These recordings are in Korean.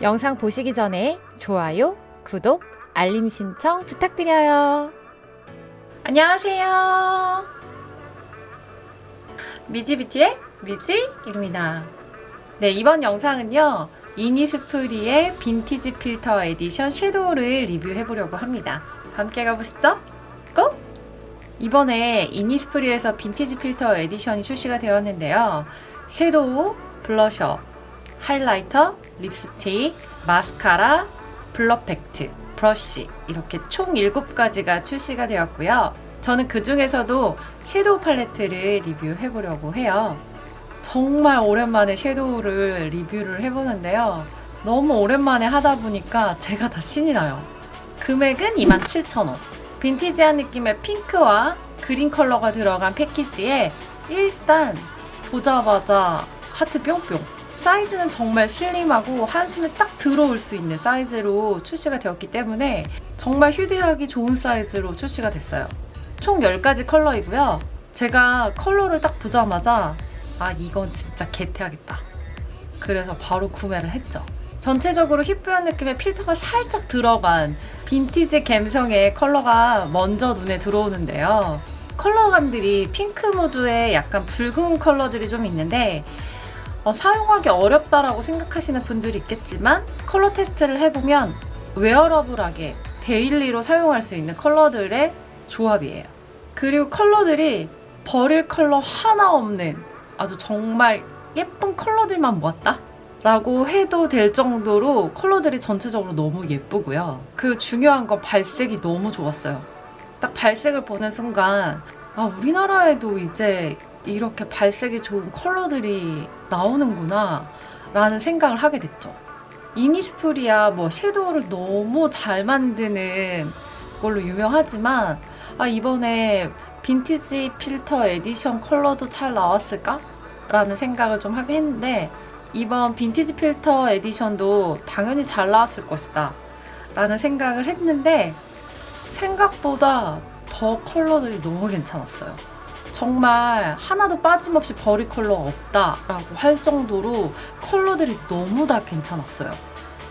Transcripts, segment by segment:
영상 보시기 전에 좋아요, 구독, 알림 신청 부탁드려요. 안녕하세요. 미지비티의 미지입니다. 네, 이번 영상은요. 이니스프리의 빈티지 필터 에디션 섀도우를 리뷰해 보려고 합니다. 함께 가보시죠. Go! 이번에 이니스프리에서 빈티지 필터 에디션이 출시가 되었는데요. 섀도우, 블러셔, 하이라이터, 립스틱, 마스카라, 블러 팩트, 브러쉬 이렇게 총 7가지가 출시가 되었고요. 저는 그 중에서도 섀도우 팔레트를 리뷰해 보려고 해요. 정말 오랜만에 섀도우를 리뷰를 해보는데요. 너무 오랜만에 하다 보니까 제가 다 신이 나요. 금액은 27,000원. 빈티지한 느낌의 핑크와 그린 컬러가 들어간 패키지에 일단 보자마자 하트 뿅뿅 사이즈는 정말 슬림하고 한 손에 딱 들어올 수 있는 사이즈로 출시가 되었기 때문에 정말 휴대하기 좋은 사이즈로 출시가 됐어요. 총 10가지 컬러이고요. 제가 컬러를 딱 보자마자 아 이건 진짜 get해야겠다. 그래서 바로 구매를 했죠. 전체적으로 hip한 느낌의 필터가 살짝 들어간 빈티지 감성의 컬러가 먼저 눈에 들어오는데요. 컬러감들이 핑크 무드의 약간 붉은 컬러들이 좀 있는데 어, 사용하기 어렵다라고 생각하시는 분들이 있겠지만 컬러 테스트를 해보면 wearable하게 daily로 사용할 수 있는 컬러들의 조합이에요. 그리고 컬러들이 버릴 컬러 하나 없는 아주 정말 예쁜 컬러들만 모았다? 라고 해도 될 정도로 컬러들이 전체적으로 너무 예쁘고요. 그리고 중요한 건 발색이 너무 좋았어요. 딱 발색을 보는 순간 아 우리나라에도 이제 이렇게 발색이 좋은 컬러들이 나오는구나 라는 생각을 하게 됐죠. 이니스프리야 뭐 섀도우를 너무 잘 만드는 걸로 유명하지만 아 이번에 빈티지 필터 에디션 컬러도 잘 나왔을까? 라는 생각을 좀 하게 했는데 이번 빈티지 필터 에디션도 당연히 잘 나왔을 것이다 라는 생각을 했는데 생각보다 더 컬러들이 너무 괜찮았어요. 정말 하나도 빠짐없이 버릴 컬러가 없다 라고 할 정도로 컬러들이 너무 다 괜찮았어요.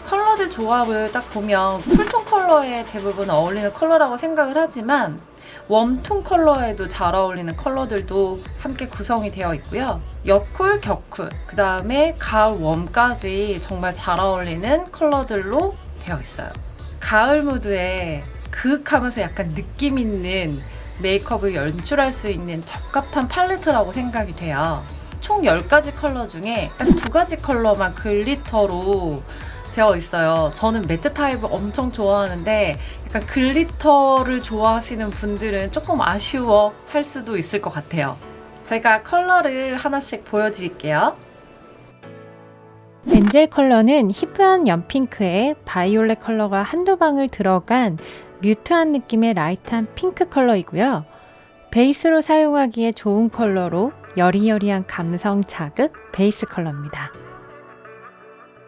컬러들 조합을 딱 보면 쿨톤 컬러에 대부분 어울리는 컬러라고 생각을 하지만 웜톤 컬러에도 잘 어울리는 컬러들도 함께 구성이 되어 있고요. 여쿨, 겨쿨, 그 다음에 가을 웜까지 정말 잘 어울리는 컬러들로 되어 있어요. 가을 무드에 그윽하면서 약간 느낌 있는 메이크업을 연출할 수 있는 적합한 팔레트라고 생각이 돼요. 총 10가지 컬러 중에 딱 두 가지 컬러만 glitter로 되어 있어요. 저는 매트 타입을 엄청 좋아하는데 약간 glitter를 좋아하시는 분들은 조금 아쉬워 할 수도 있을 것 같아요. 제가 컬러를 하나씩 보여드릴게요. 엔젤 컬러는 hip한 연핑크에 바이올렛 컬러가 한두 방울 들어간 mute한 느낌의 light한 핑크 컬러이고요. 베이스로 사용하기에 좋은 컬러로 여리여리한 감성 자극 베이스 컬러입니다.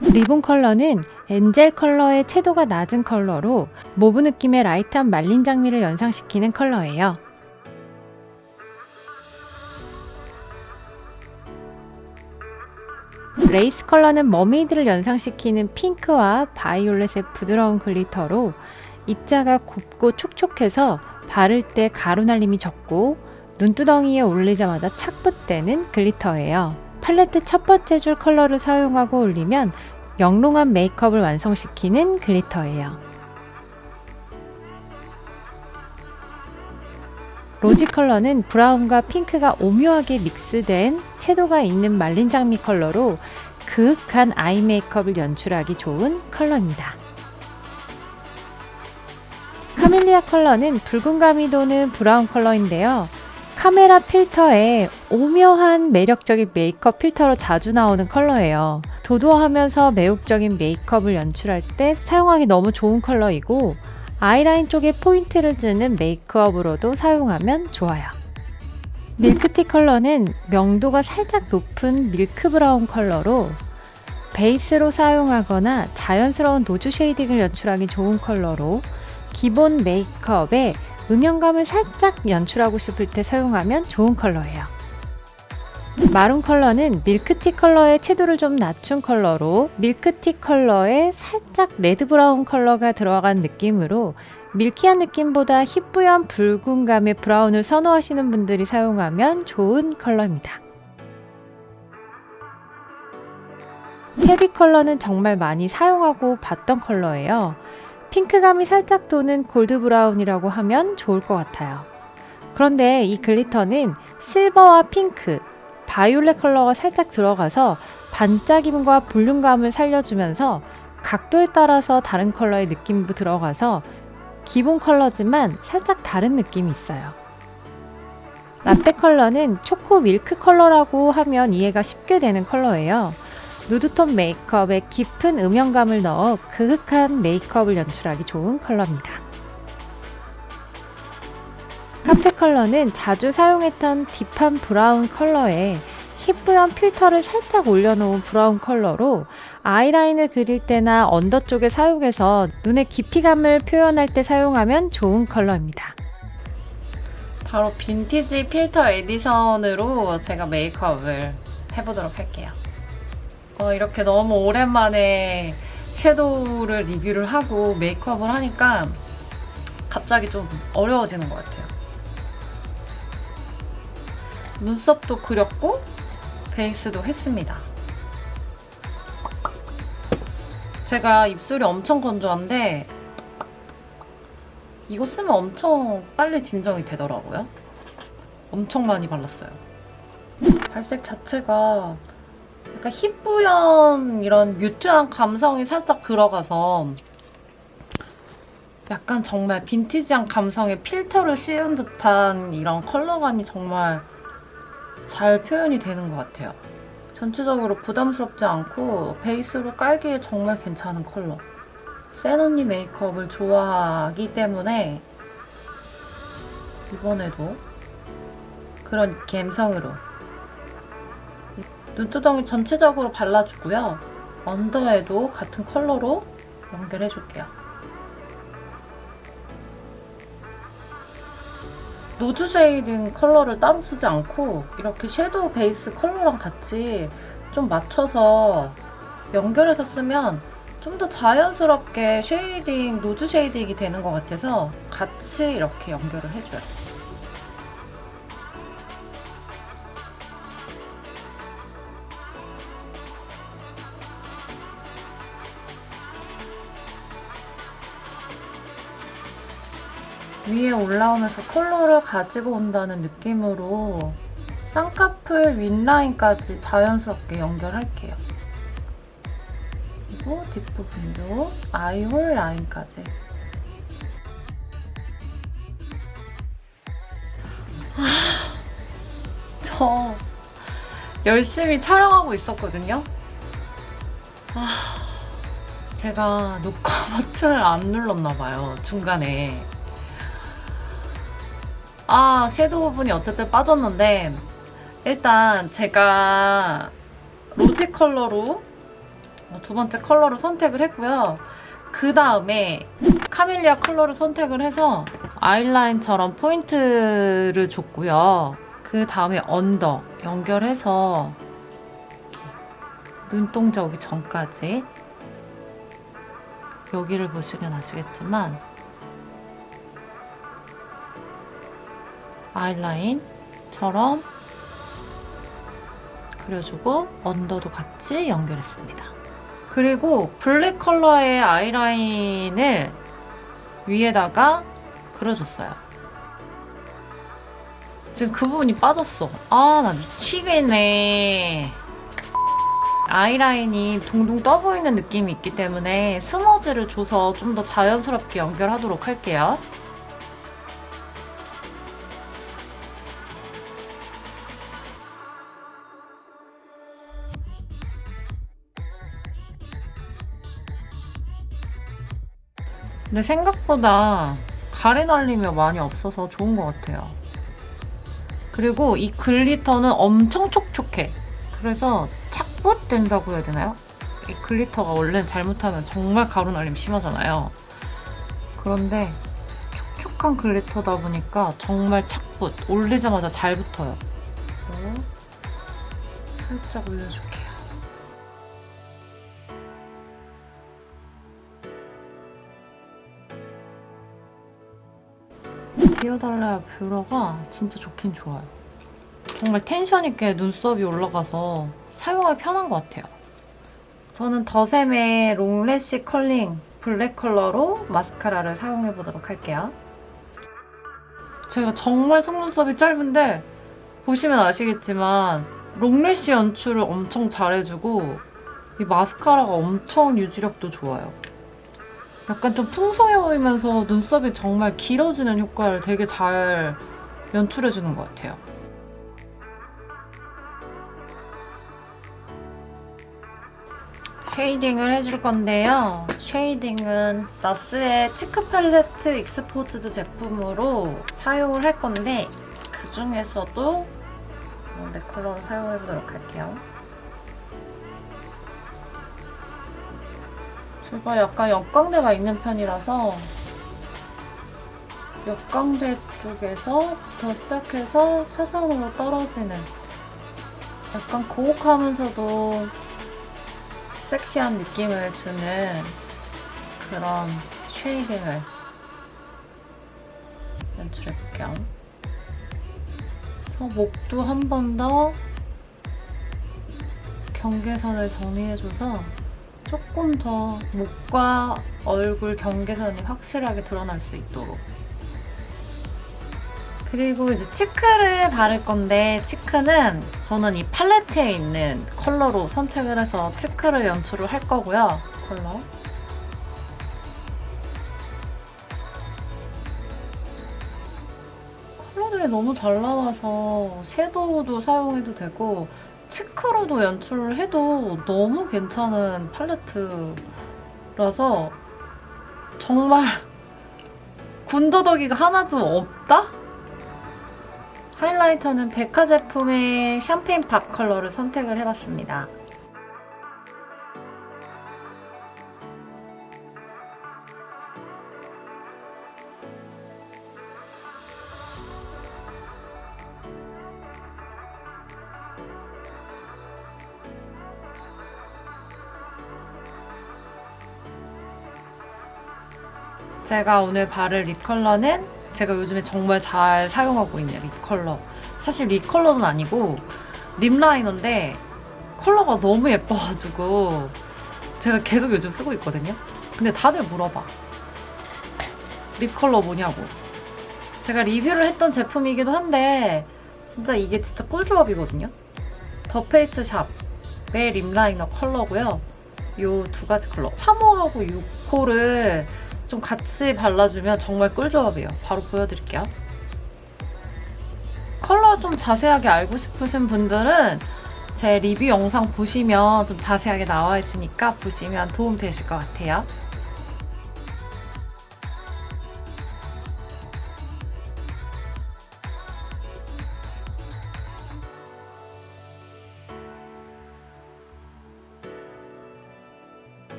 리본 컬러는 엔젤 컬러의 채도가 낮은 컬러로 모브 느낌의 라이트한 말린 장미를 연상시키는 컬러예요. 레이스 컬러는 머메이드를 연상시키는 핑크와 바이올렛의 부드러운 글리터로 입자가 곱고 촉촉해서 바를 때 가루 날림이 적고 눈두덩이에 올리자마자 착붙되는 글리터예요. 팔레트 첫 번째 줄 컬러를 사용하고 올리면 영롱한 메이크업을 완성시키는 글리터예요. 로지 컬러는 브라운과 핑크가 오묘하게 믹스된 채도가 있는 말린 장미 컬러로 그윽한 아이 메이크업을 연출하기 좋은 컬러입니다. 카멜리아 컬러는 붉은 감이 도는 브라운 컬러인데요. 카메라 필터에 오묘한 매력적인 메이크업 필터로 자주 나오는 컬러예요. 도도하면서 매혹적인 메이크업을 연출할 때 사용하기 너무 좋은 컬러이고 아이라인 쪽에 포인트를 주는 메이크업으로도 사용하면 좋아요. 밀크티 컬러는 명도가 살짝 높은 밀크 브라운 컬러로 베이스로 사용하거나 자연스러운 노즈 쉐이딩을 연출하기 좋은 컬러로 기본 메이크업에 음영감을 살짝 연출하고 싶을 때 사용하면 좋은 컬러예요. 마룬 컬러는 밀크티 컬러의 채도를 좀 낮춘 컬러로 밀크티 컬러에 살짝 레드 브라운 컬러가 들어간 느낌으로 밀키한 느낌보다 희뿌연 붉은 감의 브라운을 선호하시는 분들이 사용하면 좋은 컬러입니다. 헤비 컬러는 정말 많이 사용하고 봤던 컬러예요. 핑크감이 살짝 도는 골드 브라운이라고 하면 좋을 것 같아요. 그런데 이 글리터는 실버와 핑크, 바이올렛 컬러가 살짝 들어가서 반짝임과 볼륨감을 살려주면서 각도에 따라서 다른 컬러의 느낌도 들어가서 기본 컬러지만 살짝 다른 느낌이 있어요. 라떼 컬러는 초코 밀크 컬러라고 하면 이해가 쉽게 되는 컬러예요. 누드톤 메이크업에 깊은 음영감을 넣어 그윽한 메이크업을 연출하기 좋은 컬러입니다. 카페 컬러는 자주 사용했던 딥한 브라운 컬러에 희뿌연 필터를 살짝 올려놓은 브라운 컬러로 아이라인을 그릴 때나 언더 쪽에 사용해서 눈의 깊이감을 표현할 때 사용하면 좋은 컬러입니다. 바로 빈티지 필터 에디션으로 제가 메이크업을 해보도록 할게요. 어, 이렇게 너무 오랜만에 섀도우를 리뷰를 하고 메이크업을 하니까 갑자기 좀 어려워지는 것 같아요. 눈썹도 그렸고 베이스도 했습니다. 제가 입술이 엄청 건조한데 이거 쓰면 엄청 빨리 진정이 되더라고요. 엄청 많이 발랐어요. 발색 자체가 약간 희뿌연 이런 뮤트한 감성이 살짝 들어가서 약간 정말 빈티지한 감성에 필터를 씌운 듯한 이런 컬러감이 정말 잘 표현이 되는 것 같아요. 전체적으로 부담스럽지 않고 베이스로 깔기에 정말 괜찮은 컬러. 센 언니 메이크업을 좋아하기 때문에 이번에도 그런 감성으로 눈두덩이 전체적으로 발라주고요. 언더에도 같은 컬러로 연결해줄게요. 노즈 쉐이딩 컬러를 따로 쓰지 않고 이렇게 섀도우 베이스 컬러랑 같이 좀 맞춰서 연결해서 쓰면 좀 더 자연스럽게 쉐이딩, 노즈 쉐이딩이 되는 것 같아서 같이 이렇게 연결을 해줘요. 위에 올라오면서 컬러를 가지고 온다는 느낌으로 쌍꺼풀 윗라인까지 자연스럽게 연결할게요. 그리고 뒷부분도 아이홀 라인까지. 아, 저 열심히 촬영하고 있었거든요. 아, 제가 녹화 버튼을 안 눌렀나 봐요, 중간에. 아, 섀도우 부분이 어쨌든 빠졌는데 일단 제가 로지 컬러로 두 번째 컬러를 선택을 했고요. 그 다음에 카멜리아 컬러를 선택을 해서 아이라인처럼 포인트를 줬고요. 그 다음에 언더 연결해서 눈동자 오기 전까지 여기를 보시면 아시겠지만 아이라인처럼 그려주고 언더도 같이 연결했습니다. 그리고 블랙 컬러의 아이라인을 위에다가 그려줬어요. 지금 그 부분이 빠졌어. 아, 나 미치겠네. 아이라인이 동동 떠 보이는 느낌이 있기 때문에 스머지를 줘서 좀 더 자연스럽게 연결하도록 할게요. 근데 생각보다 가래 날림이 많이 없어서 좋은 것 같아요. 그리고 이 글리터는 엄청 촉촉해. 그래서 착붙 된다고 해야 되나요? 이 글리터가 원래는 잘못하면 정말 가루 날림 심하잖아요. 그런데 촉촉한 글리터다 보니까 정말 착붙, 올리자마자 잘 붙어요. 살짝 올려줄게 요. 디오달라야 뷰러가 진짜 좋긴 좋아요. 정말 텐션 있게 눈썹이 올라가서 사용하기 편한 것 같아요. 저는 더샘의 롱래쉬 컬링 블랙 컬러로 마스카라를 사용해 보도록 할게요. 제가 정말 속눈썹이 짧은데 보시면 아시겠지만 롱래쉬 연출을 엄청 잘해주고 이 마스카라가 엄청 유지력도 좋아요. 약간 좀 풍성해 보이면서 눈썹이 정말 길어지는 효과를 되게 잘 연출해주는 것 같아요. 쉐이딩을 해줄 건데요. 쉐이딩은 나스의 치크 팔레트 익스포즈드 제품으로 사용을 할 건데 그 중에서도 내 컬러를 사용해보도록 할게요. 제가 약간 역광대가 있는 편이라서 역광대 쪽에서부터 시작해서 사선으로 떨어지는 약간 고혹하면서도 섹시한 느낌을 주는 그런 쉐이딩을 연출해 볼게요. 그래서 목도 한 번 더 경계선을 정리해줘서 조금 더 목과 얼굴 경계선이 확실하게 드러날 수 있도록 그리고 이제 치크를 바를 건데 치크는 저는 이 팔레트에 있는 컬러로 선택을 해서 치크를 연출을 할 거고요. 컬러. 컬러들이 너무 잘 나와서 섀도우도 사용해도 되고 치크로도 연출을 해도 너무 괜찮은 팔레트라서 정말 군더더기가 하나도 없다? 하이라이터는 백화 제품의 샴페인 밥 컬러를 선택을 해봤습니다. 제가 오늘 바를 립 컬러는 제가 요즘에 정말 잘 사용하고 있는 립 컬러. 사실 립 컬러는 아니고 립 라이너인데 컬러가 너무 예뻐가지고 제가 계속 요즘 쓰고 있거든요. 근데 다들 물어봐. 립 컬러 뭐냐고. 제가 리뷰를 했던 제품이기도 한데 진짜 이게 진짜 꿀조합이거든요. 더 페이스 샵의 립 라이너 컬러고요. 요 두 가지 컬러. 3호하고 6호를 좀 같이 발라주면 정말 꿀조합이에요. 바로 보여드릴게요. 컬러 좀 자세하게 알고 싶으신 분들은 제 리뷰 영상 보시면 좀 자세하게 나와 있으니까 보시면 도움 되실 것 같아요.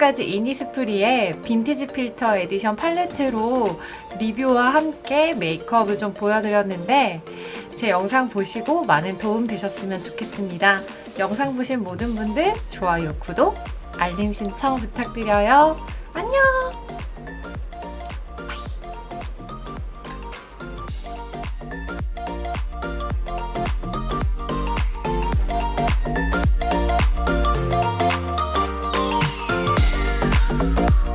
지금까지 이니스프리의 빈티지 필터 에디션 팔레트로 리뷰와 함께 메이크업을 좀 보여드렸는데 제 영상 보시고 많은 도움 되셨으면 좋겠습니다. 영상 보신 모든 분들 좋아요, 구독, 알림 신청 부탁드려요. 안녕!